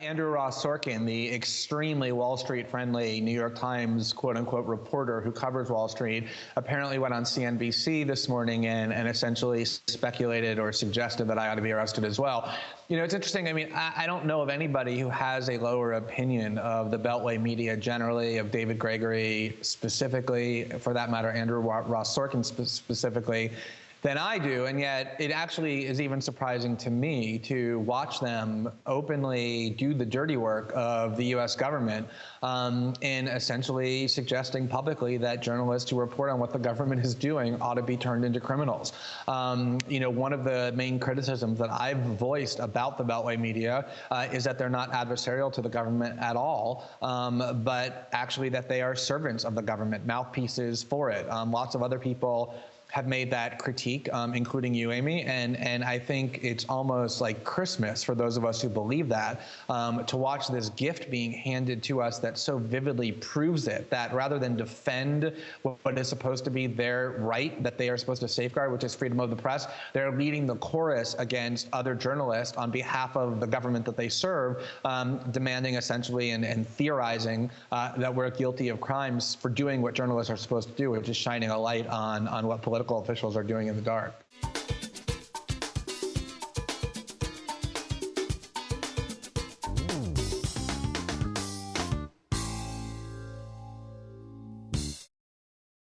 Andrew Ross Sorkin, the extremely Wall Street friendly New York Times quote unquote reporter who covers Wall Street, apparently went on CNBC this morning and, and essentially speculated or suggested that I ought to be arrested as well. You know, it's interesting. I mean, I, I don't know of anybody who has a lower opinion of the Beltway media generally, of David Gregory specifically, for that matter, Andrew Ross Sorkin specifically than I do. And yet, it actually is even surprising to me to watch them openly do the dirty work of the U.S. government um, in essentially suggesting publicly that journalists who report on what the government is doing ought to be turned into criminals. Um, you know, one of the main criticisms that I've voiced about the Beltway media uh, is that they're not adversarial to the government at all, um, but actually that they are servants of the government, mouthpieces for it. Um, lots of other people have made that critique, um, including you, Amy, and and I think it's almost like Christmas for those of us who believe that um, to watch this gift being handed to us that so vividly proves it. That rather than defend what is supposed to be their right that they are supposed to safeguard, which is freedom of the press, they're leading the chorus against other journalists on behalf of the government that they serve, um, demanding essentially and, and theorizing uh, that we're guilty of crimes for doing what journalists are supposed to do, which is shining a light on on what political political officials are doing in the dark.